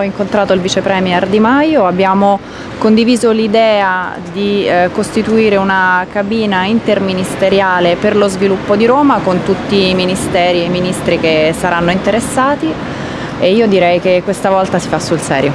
Ho incontrato il vice premier Di Maio, abbiamo condiviso l'idea di eh, costituire una cabina interministeriale per lo sviluppo di Roma con tutti i ministeri e i ministri che saranno interessati e io direi che questa volta si fa sul serio.